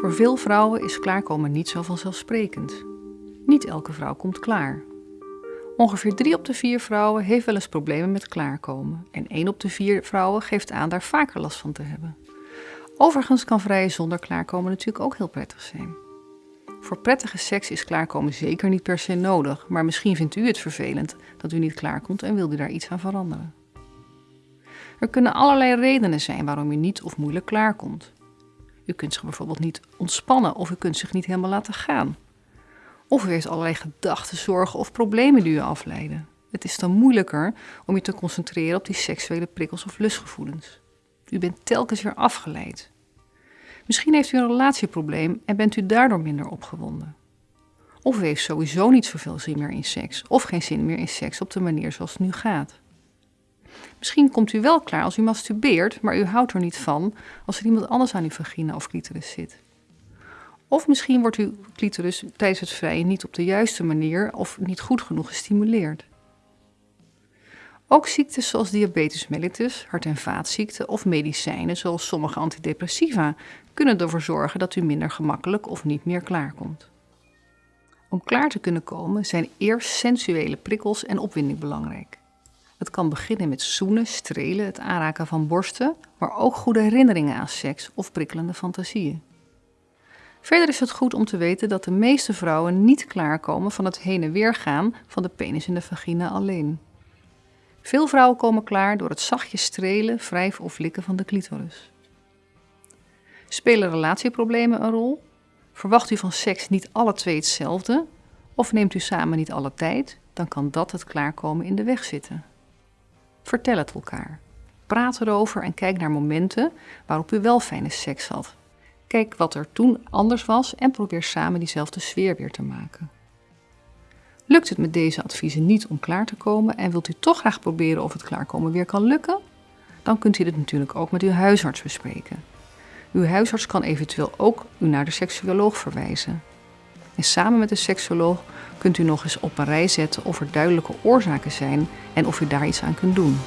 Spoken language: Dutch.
Voor veel vrouwen is klaarkomen niet zo vanzelfsprekend. Niet elke vrouw komt klaar. Ongeveer 3 op de 4 vrouwen heeft wel eens problemen met klaarkomen en 1 op de 4 vrouwen geeft aan daar vaker last van te hebben. Overigens kan vrijen zonder klaarkomen natuurlijk ook heel prettig zijn. Voor prettige seks is klaarkomen zeker niet per se nodig, maar misschien vindt u het vervelend dat u niet klaarkomt en wilt u daar iets aan veranderen. Er kunnen allerlei redenen zijn waarom u niet of moeilijk klaarkomt. U kunt zich bijvoorbeeld niet ontspannen of u kunt zich niet helemaal laten gaan. Of u heeft allerlei gedachten, zorgen of problemen die u afleiden. Het is dan moeilijker om je te concentreren op die seksuele prikkels of lustgevoelens. U bent telkens weer afgeleid. Misschien heeft u een relatieprobleem en bent u daardoor minder opgewonden. Of u heeft sowieso niet zoveel zin meer in seks, of geen zin meer in seks op de manier zoals het nu gaat. Misschien komt u wel klaar als u masturbeert, maar u houdt er niet van als er iemand anders aan uw vagina of clitoris zit. Of misschien wordt uw clitoris tijdens het vrijen niet op de juiste manier of niet goed genoeg gestimuleerd. Ook ziektes zoals diabetes mellitus, hart- en vaatziekten of medicijnen zoals sommige antidepressiva kunnen ervoor zorgen dat u minder gemakkelijk of niet meer klaarkomt. Om klaar te kunnen komen zijn eerst sensuele prikkels en opwinding belangrijk. Kan beginnen met zoenen, strelen, het aanraken van borsten, maar ook goede herinneringen aan seks of prikkelende fantasieën. Verder is het goed om te weten dat de meeste vrouwen niet klaarkomen van het heen en weer gaan van de penis in de vagina alleen. Veel vrouwen komen klaar door het zachtjes strelen, wrijven of likken van de clitoris. Spelen relatieproblemen een rol? Verwacht u van seks niet alle twee hetzelfde? Of neemt u samen niet alle tijd? Dan kan dat het klaarkomen in de weg zitten. Vertel het elkaar. Praat erover en kijk naar momenten waarop u wel fijne seks had. Kijk wat er toen anders was en probeer samen diezelfde sfeer weer te maken. Lukt het met deze adviezen niet om klaar te komen en wilt u toch graag proberen of het klaarkomen weer kan lukken? Dan kunt u dit natuurlijk ook met uw huisarts bespreken. Uw huisarts kan eventueel ook u naar de seksuoloog verwijzen. En samen met de seksoloog kunt u nog eens op een rij zetten of er duidelijke oorzaken zijn en of u daar iets aan kunt doen.